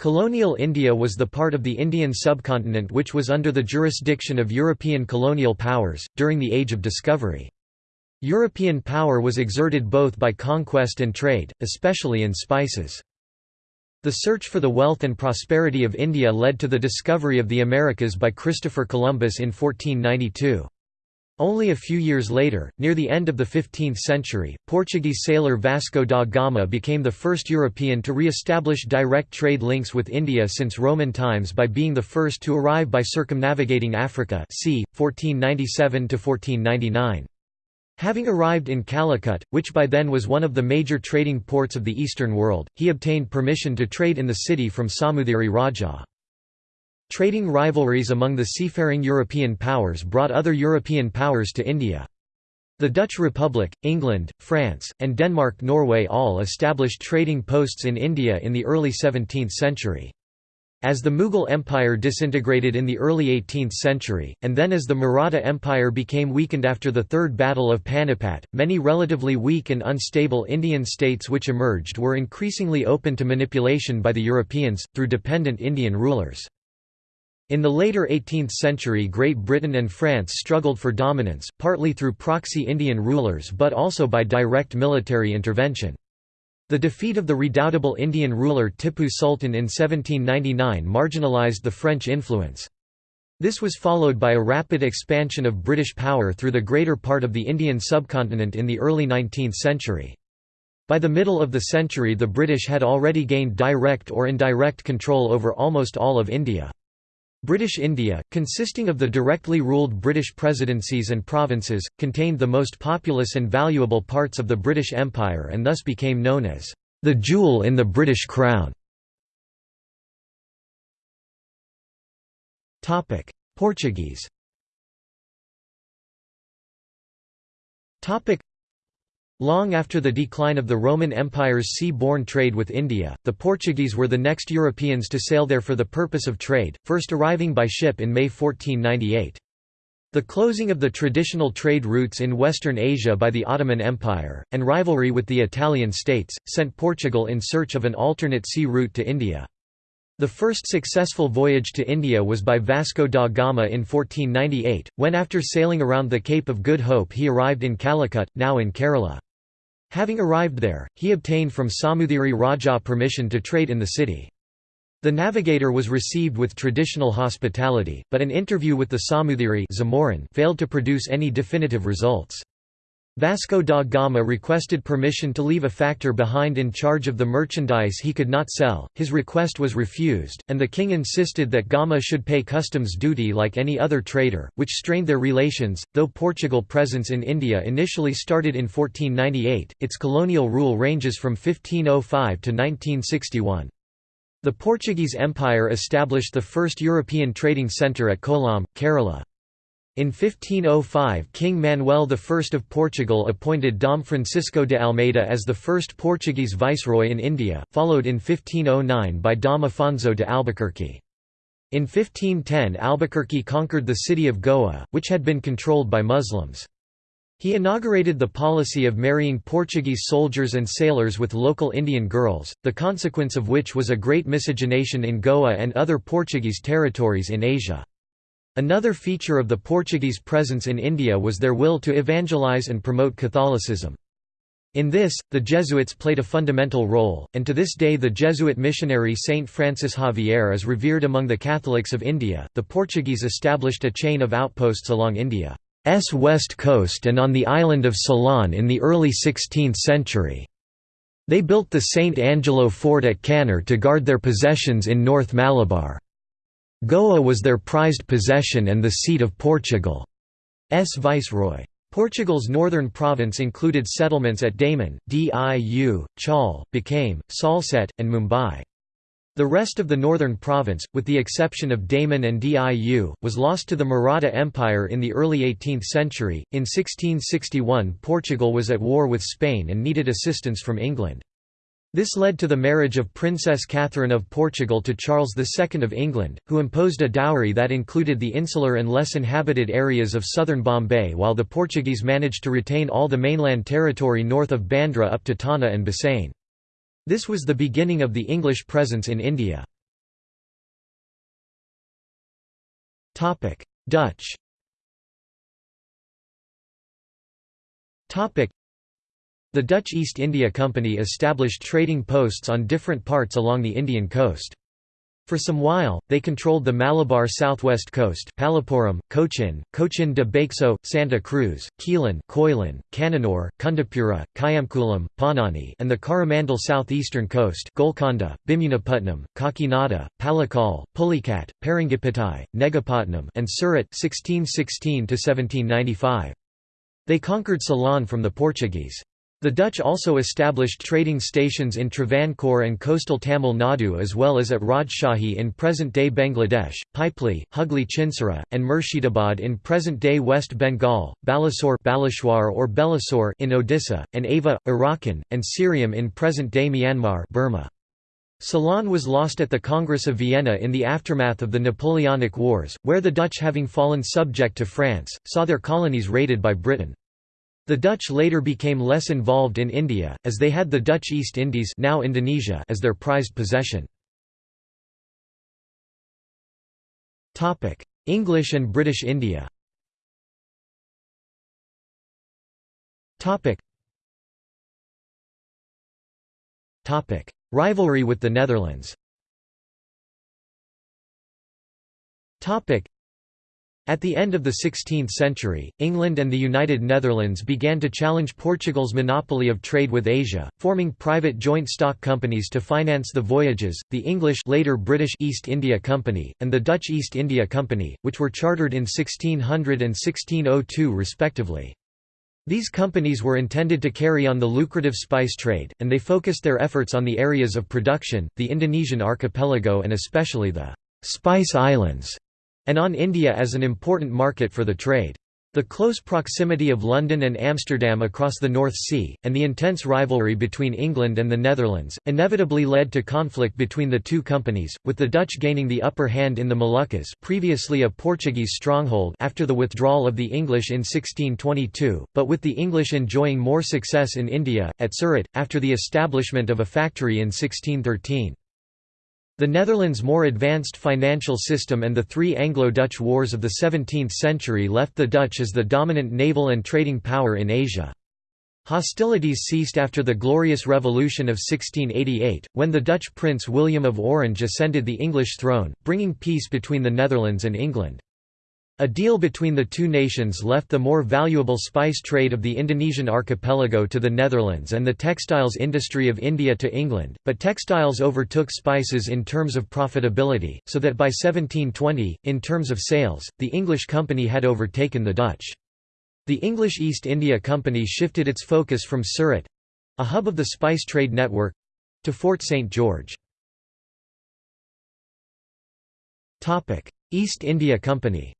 Colonial India was the part of the Indian subcontinent which was under the jurisdiction of European colonial powers, during the Age of Discovery. European power was exerted both by conquest and trade, especially in spices. The search for the wealth and prosperity of India led to the discovery of the Americas by Christopher Columbus in 1492. Only a few years later, near the end of the 15th century, Portuguese sailor Vasco da Gama became the first European to re-establish direct trade links with India since Roman times by being the first to arrive by circumnavigating Africa c. 1497–1499. Having arrived in Calicut, which by then was one of the major trading ports of the Eastern world, he obtained permission to trade in the city from Samudiri Raja. Trading rivalries among the seafaring European powers brought other European powers to India. The Dutch Republic, England, France, and Denmark-Norway all established trading posts in India in the early 17th century. As the Mughal Empire disintegrated in the early 18th century, and then as the Maratha Empire became weakened after the Third Battle of Panipat, many relatively weak and unstable Indian states which emerged were increasingly open to manipulation by the Europeans, through dependent Indian rulers. In the later 18th century Great Britain and France struggled for dominance, partly through proxy Indian rulers but also by direct military intervention. The defeat of the redoubtable Indian ruler Tippu Sultan in 1799 marginalised the French influence. This was followed by a rapid expansion of British power through the greater part of the Indian subcontinent in the early 19th century. By the middle of the century the British had already gained direct or indirect control over almost all of India. British India, consisting of the directly ruled British presidencies and provinces, contained the most populous and valuable parts of the British Empire and thus became known as the jewel in the British Crown. Portuguese Long after the decline of the Roman Empire's sea-borne trade with India, the Portuguese were the next Europeans to sail there for the purpose of trade, first arriving by ship in May 1498. The closing of the traditional trade routes in Western Asia by the Ottoman Empire, and rivalry with the Italian states, sent Portugal in search of an alternate sea route to India. The first successful voyage to India was by Vasco da Gama in 1498, when after sailing around the Cape of Good Hope he arrived in Calicut, now in Kerala. Having arrived there, he obtained from Samudiri Raja permission to trade in the city. The navigator was received with traditional hospitality, but an interview with the Samudiri failed to produce any definitive results. Vasco da Gama requested permission to leave a factor behind in charge of the merchandise he could not sell, his request was refused, and the king insisted that Gama should pay customs duty like any other trader, which strained their relations. Though Portugal presence in India initially started in 1498, its colonial rule ranges from 1505 to 1961. The Portuguese Empire established the first European trading centre at Kollam, Kerala. In 1505 King Manuel I of Portugal appointed Dom Francisco de Almeida as the first Portuguese viceroy in India, followed in 1509 by Dom Afonso de Albuquerque. In 1510 Albuquerque conquered the city of Goa, which had been controlled by Muslims. He inaugurated the policy of marrying Portuguese soldiers and sailors with local Indian girls, the consequence of which was a great miscegenation in Goa and other Portuguese territories in Asia. Another feature of the Portuguese presence in India was their will to evangelize and promote Catholicism. In this, the Jesuits played a fundamental role, and to this day the Jesuit missionary Saint Francis Xavier is revered among the Catholics of India. The Portuguese established a chain of outposts along India's west coast and on the island of Ceylon in the early 16th century. They built the St. Angelo fort at Kannur to guard their possessions in North Malabar. Goa was their prized possession and the seat of Portugal's viceroy. Portugal's northern province included settlements at Daman, Diu, Chaul, Bacame, Salsette, and Mumbai. The rest of the northern province, with the exception of Daman and Diu, was lost to the Maratha Empire in the early 18th century. In 1661, Portugal was at war with Spain and needed assistance from England. This led to the marriage of Princess Catherine of Portugal to Charles II of England, who imposed a dowry that included the insular and less inhabited areas of southern Bombay while the Portuguese managed to retain all the mainland territory north of Bandra up to Tana and Bassein. This was the beginning of the English presence in India. Dutch the Dutch East India Company established trading posts on different parts along the Indian coast. For some while, they controlled the Malabar southwest coast Palappuram, Cochin, Cochin de Baxo, Santa Cruz, Quilon Koilan, Cananore, Kundapura, Kayamkulam, Panani and the Coromandel southeastern coast Golconda, Bhimunaputnam, Kakinada, Palakkal, Pulicat, Paringapattai, Negapatnam and Surat 1616 They conquered Ceylon from the Portuguese. The Dutch also established trading stations in Travancore and coastal Tamil Nadu as well as at Rajshahi in present-day Bangladesh, Pipli, Hugli Chinsara, and Murshidabad in present-day West Bengal, Balasore Balashwar or Belasore in Odisha, and Ava, Arakan, and Syriam in present-day Myanmar Burma. Ceylon was lost at the Congress of Vienna in the aftermath of the Napoleonic Wars, where the Dutch having fallen subject to France, saw their colonies raided by Britain. The Dutch later became less involved in India, as they had the Dutch East Indies now Indonesia as their prized possession. English and British India Rivalry with the Netherlands at the end of the 16th century, England and the United Netherlands began to challenge Portugal's monopoly of trade with Asia, forming private joint stock companies to finance the voyages, the English later British East India Company, and the Dutch East India Company, which were chartered in 1600 and 1602 respectively. These companies were intended to carry on the lucrative spice trade, and they focused their efforts on the areas of production, the Indonesian archipelago and especially the «Spice Islands», and on India as an important market for the trade. The close proximity of London and Amsterdam across the North Sea, and the intense rivalry between England and the Netherlands, inevitably led to conflict between the two companies, with the Dutch gaining the upper hand in the Moluccas previously a Portuguese stronghold after the withdrawal of the English in 1622, but with the English enjoying more success in India, at Surat, after the establishment of a factory in 1613. The Netherlands' more advanced financial system and the three Anglo-Dutch wars of the 17th century left the Dutch as the dominant naval and trading power in Asia. Hostilities ceased after the Glorious Revolution of 1688, when the Dutch Prince William of Orange ascended the English throne, bringing peace between the Netherlands and England. A deal between the two nations left the more valuable spice trade of the Indonesian archipelago to the Netherlands and the textiles industry of India to England, but textiles overtook spices in terms of profitability, so that by 1720, in terms of sales, the English company had overtaken the Dutch. The English East India Company shifted its focus from Surat—a hub of the spice trade network—to Fort St. George. East India Company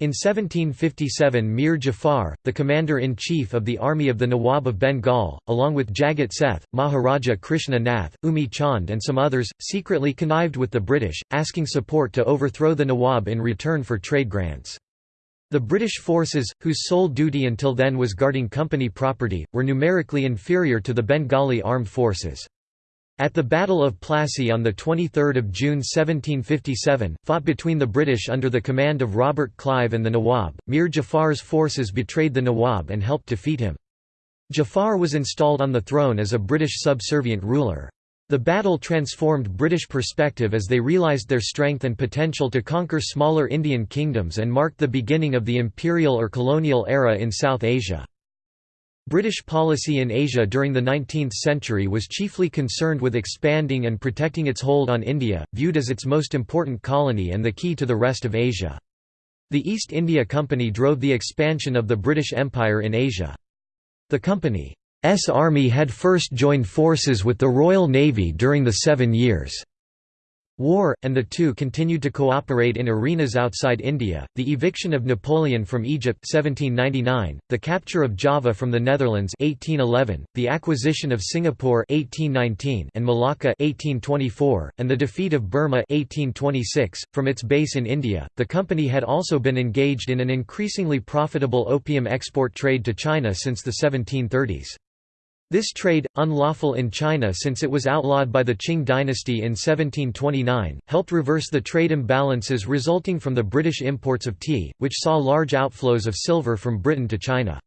In 1757 Mir Jafar, the commander-in-chief of the army of the Nawab of Bengal, along with Jagat Seth, Maharaja Krishna Nath, Umi Chand and some others, secretly connived with the British, asking support to overthrow the Nawab in return for trade grants. The British forces, whose sole duty until then was guarding company property, were numerically inferior to the Bengali armed forces. At the Battle of Plassey on 23 June 1757, fought between the British under the command of Robert Clive and the Nawab, Mir Jafar's forces betrayed the Nawab and helped defeat him. Jafar was installed on the throne as a British subservient ruler. The battle transformed British perspective as they realised their strength and potential to conquer smaller Indian kingdoms and marked the beginning of the imperial or colonial era in South Asia. British policy in Asia during the 19th century was chiefly concerned with expanding and protecting its hold on India, viewed as its most important colony and the key to the rest of Asia. The East India Company drove the expansion of the British Empire in Asia. The company's army had first joined forces with the Royal Navy during the Seven Years' War, and the two continued to cooperate in arenas outside India, the eviction of Napoleon from Egypt 1799, the capture of Java from the Netherlands 1811, the acquisition of Singapore 1819 and Malacca 1824, and the defeat of Burma 1826. .From its base in India, the company had also been engaged in an increasingly profitable opium export trade to China since the 1730s. This trade, unlawful in China since it was outlawed by the Qing dynasty in 1729, helped reverse the trade imbalances resulting from the British imports of tea, which saw large outflows of silver from Britain to China.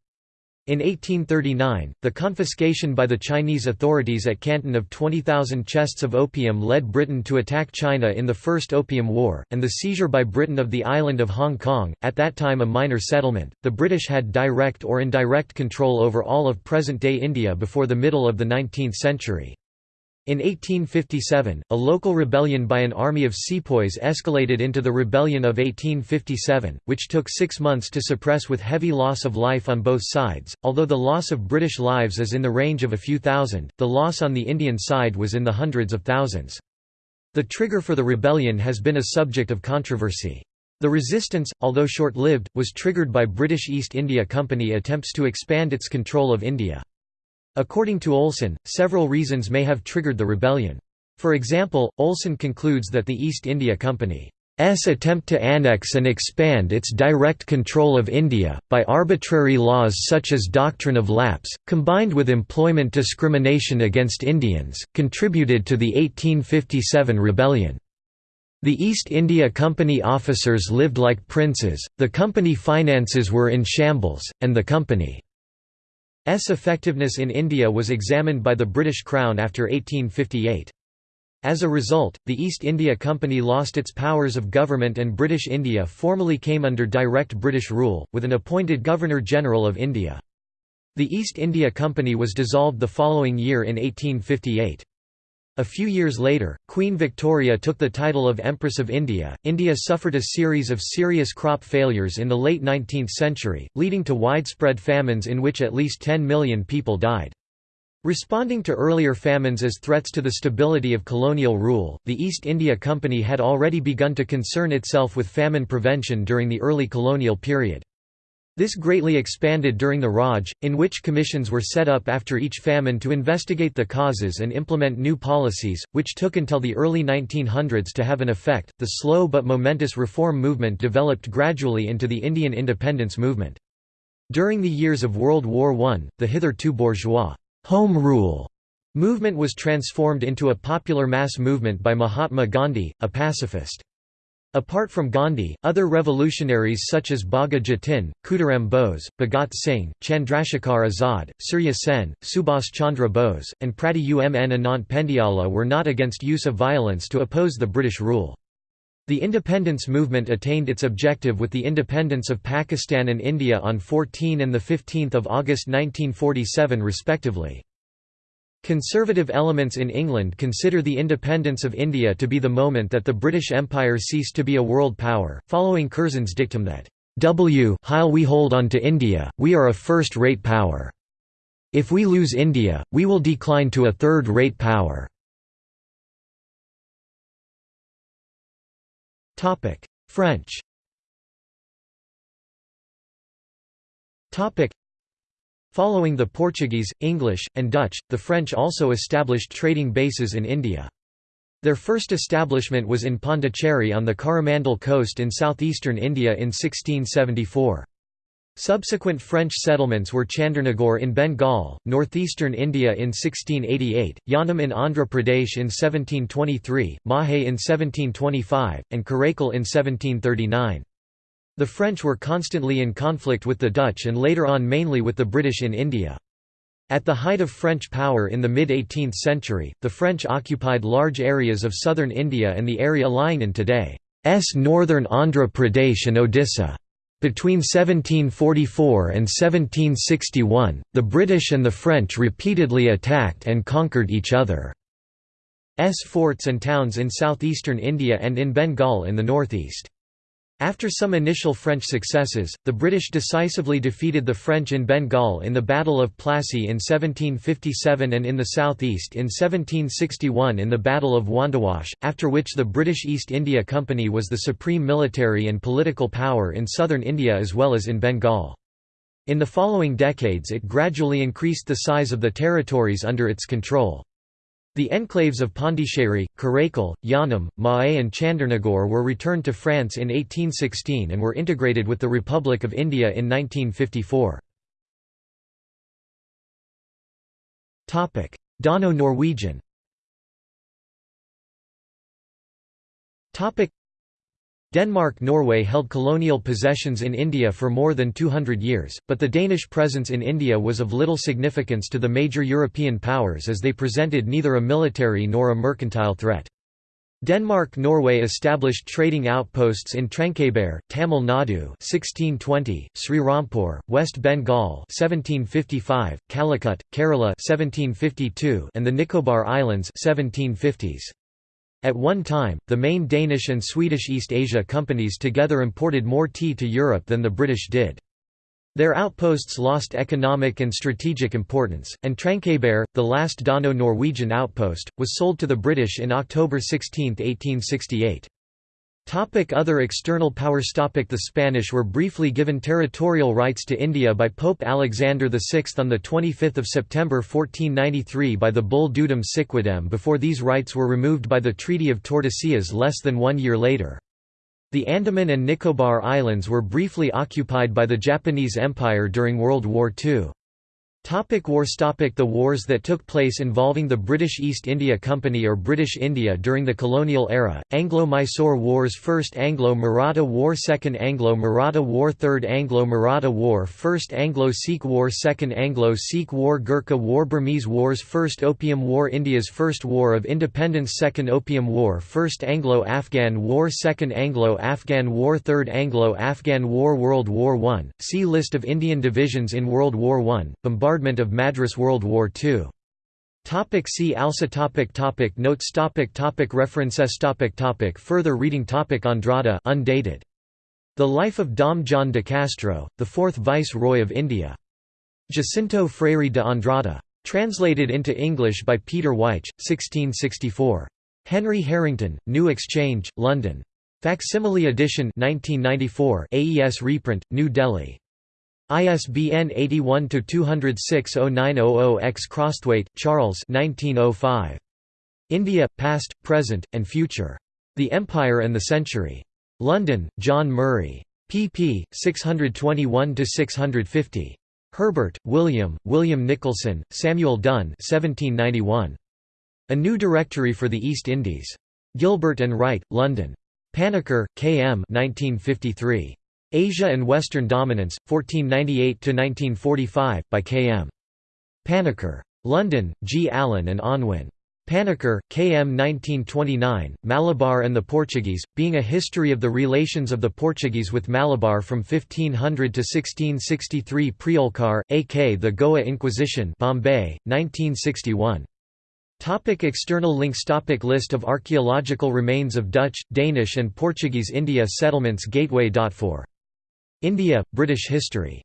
In 1839, the confiscation by the Chinese authorities at Canton of 20,000 chests of opium led Britain to attack China in the First Opium War, and the seizure by Britain of the island of Hong Kong, at that time a minor settlement. The British had direct or indirect control over all of present day India before the middle of the 19th century. In 1857, a local rebellion by an army of sepoys escalated into the Rebellion of 1857, which took six months to suppress with heavy loss of life on both sides. Although the loss of British lives is in the range of a few thousand, the loss on the Indian side was in the hundreds of thousands. The trigger for the rebellion has been a subject of controversy. The resistance, although short-lived, was triggered by British East India Company attempts to expand its control of India. According to Olson, several reasons may have triggered the rebellion. For example, Olson concludes that the East India Company's attempt to annex and expand its direct control of India, by arbitrary laws such as doctrine of lapse, combined with employment discrimination against Indians, contributed to the 1857 rebellion. The East India Company officers lived like princes, the company finances were in shambles, and the company S effectiveness in India was examined by the British Crown after 1858. As a result, the East India Company lost its powers of government and British India formally came under direct British rule, with an appointed Governor-General of India. The East India Company was dissolved the following year in 1858. A few years later, Queen Victoria took the title of Empress of India. India suffered a series of serious crop failures in the late 19th century, leading to widespread famines in which at least 10 million people died. Responding to earlier famines as threats to the stability of colonial rule, the East India Company had already begun to concern itself with famine prevention during the early colonial period. This greatly expanded during the Raj, in which commissions were set up after each famine to investigate the causes and implement new policies, which took until the early 1900s to have an effect. The slow but momentous reform movement developed gradually into the Indian independence movement. During the years of World War I, the hitherto bourgeois home rule movement was transformed into a popular mass movement by Mahatma Gandhi, a pacifist. Apart from Gandhi, other revolutionaries such as Bagha Jatin, Khudiram Bose, Bhagat Singh, Chandrashekhar Azad, Surya Sen, Subhas Chandra Bose, and Prati Umn Anant Pendiala were not against use of violence to oppose the British rule. The independence movement attained its objective with the independence of Pakistan and India on 14 and 15 August 1947 respectively. Conservative elements in England consider the independence of India to be the moment that the British Empire ceased to be a world power, following Curzon's dictum that, "W while we hold on to India, we are a first-rate power. If we lose India, we will decline to a third-rate power." French Following the Portuguese, English, and Dutch, the French also established trading bases in India. Their first establishment was in Pondicherry on the Coromandel coast in southeastern India in 1674. Subsequent French settlements were Chandernagore in Bengal, northeastern India in 1688, Yanam in Andhra Pradesh in 1723, Mahe in 1725, and Karaikal in 1739. The French were constantly in conflict with the Dutch and later on mainly with the British in India. At the height of French power in the mid-18th century, the French occupied large areas of southern India and the area lying in today's northern Andhra Pradesh and Odisha. Between 1744 and 1761, the British and the French repeatedly attacked and conquered each other's forts and towns in southeastern India and in Bengal in the northeast. After some initial French successes, the British decisively defeated the French in Bengal in the Battle of Plassey in 1757 and in the southeast in 1761 in the Battle of Wandiwash, after which the British East India Company was the supreme military and political power in southern India as well as in Bengal. In the following decades it gradually increased the size of the territories under its control. The enclaves of Pondicherry, Karaikal, Yanam, Mahe and Chandernagore were returned to France in 1816 and were integrated with the Republic of India in 1954. Dano-Norwegian Denmark-Norway held colonial possessions in India for more than 200 years, but the Danish presence in India was of little significance to the major European powers as they presented neither a military nor a mercantile threat. Denmark-Norway established trading outposts in Tranquebar, Tamil Nadu 1620, Srirampur, West Bengal 1755, Calicut, Kerala 1752, and the Nicobar Islands 1750s. At one time, the main Danish and Swedish East Asia companies together imported more tea to Europe than the British did. Their outposts lost economic and strategic importance, and Tranquebar, the last Dano-Norwegian outpost, was sold to the British in October 16, 1868. Topic other external powers Topic The Spanish were briefly given territorial rights to India by Pope Alexander VI on 25 September 1493 by the bull Dudum Siquidem before these rights were removed by the Treaty of Tordesillas less than one year later. The Andaman and Nicobar Islands were briefly occupied by the Japanese Empire during World War II. Topic wars. Topic. The wars that took place involving the British East India Company or British India during the colonial era, Anglo-Mysore Wars First Anglo-Maratha War Second Anglo-Maratha War Third Anglo-Maratha War First Anglo-Sikh War Second Anglo-Sikh War Gurkha War Burmese Wars First Opium War India's First War of Independence Second Opium War First Anglo-Afghan War Second Anglo-Afghan War Third Anglo-Afghan War World War I, see List of Indian divisions in World War I, bombardment of Madras World War II. Topic see also topic topic Notes topic topic References topic topic Further reading topic Andrada undated. The Life of Dom John de Castro, the fourth Viceroy of India. Jacinto Freire de Andrada. Translated into English by Peter Wyche, 1664. Henry Harrington, New Exchange, London. Facsimile edition 1994 AES reprint, New Delhi. ISBN 81-206-0900-X Crosthwaite, Charles 1905. India, Past, Present, and Future. The Empire and the Century. London, John Murray. pp. 621–650. Herbert, William, William Nicholson, Samuel Dunn 1791. A New Directory for the East Indies. Gilbert and Wright, London. Panikkar, K. M. 1953. Asia and Western Dominance, 1498–1945, by K. M. Panikkar. London, G. Allen and Unwin. Panikkar, K. M. 1929, Malabar and the Portuguese, being a history of the relations of the Portuguese with Malabar from 1500 to 1663 Priolkar, A.K. The Goa Inquisition Bombay, 1961. Topic external links Topic List of archaeological remains of Dutch, Danish and Portuguese India settlements Gateway.for India, British history